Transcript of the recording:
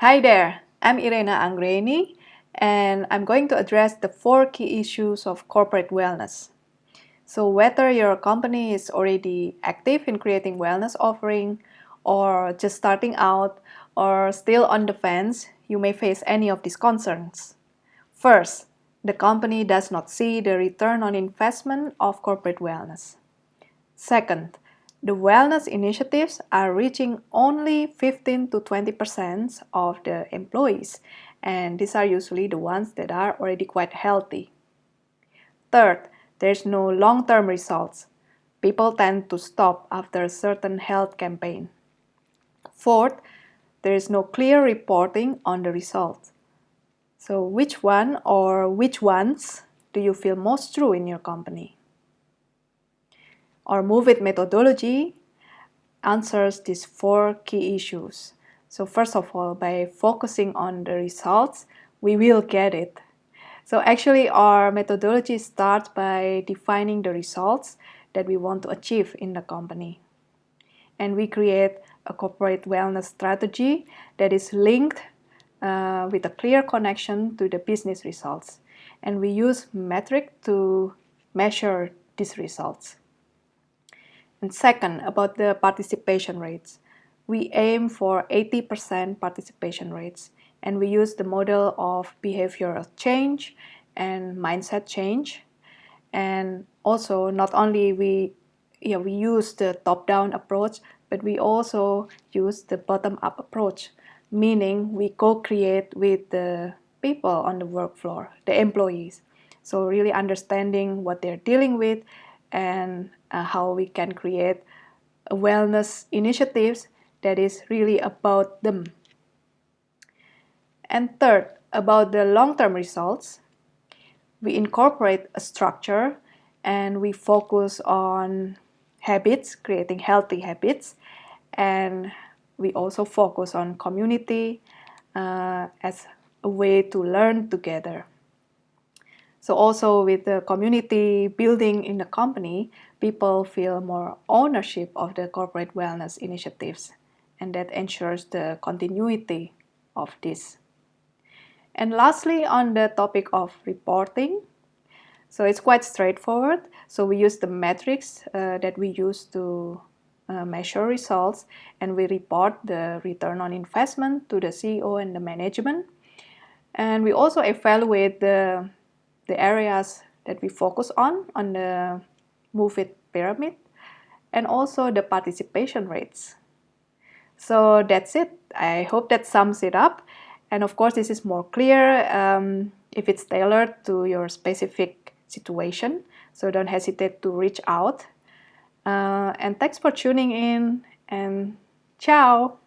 Hi there, I'm Irena Anggreni and I'm going to address the four key issues of corporate wellness. So whether your company is already active in creating wellness offering or just starting out or still on the fence, you may face any of these concerns. First, the company does not see the return on investment of corporate wellness. Second, the wellness initiatives are reaching only 15 to 20% of the employees, and these are usually the ones that are already quite healthy. Third, there's no long-term results. People tend to stop after a certain health campaign. Fourth, there is no clear reporting on the results. So which one or which ones do you feel most true in your company? Our Move It methodology answers these four key issues. So first of all, by focusing on the results, we will get it. So actually our methodology starts by defining the results that we want to achieve in the company. And we create a corporate wellness strategy that is linked uh, with a clear connection to the business results. And we use metric to measure these results. And second, about the participation rates. We aim for 80% participation rates and we use the model of behavioral change and mindset change. And also not only we, yeah, we use the top-down approach, but we also use the bottom-up approach, meaning we co-create with the people on the work floor, the employees. So really understanding what they're dealing with and uh, how we can create wellness initiatives that is really about them. And third, about the long-term results, we incorporate a structure and we focus on habits, creating healthy habits, and we also focus on community uh, as a way to learn together. So also with the community building in the company, people feel more ownership of the corporate wellness initiatives and that ensures the continuity of this. And lastly, on the topic of reporting, so it's quite straightforward. So we use the metrics uh, that we use to uh, measure results and we report the return on investment to the CEO and the management. And we also evaluate the the areas that we focus on, on the Move It pyramid, and also the participation rates. So that's it. I hope that sums it up. And of course, this is more clear um, if it's tailored to your specific situation. So don't hesitate to reach out. Uh, and thanks for tuning in and ciao!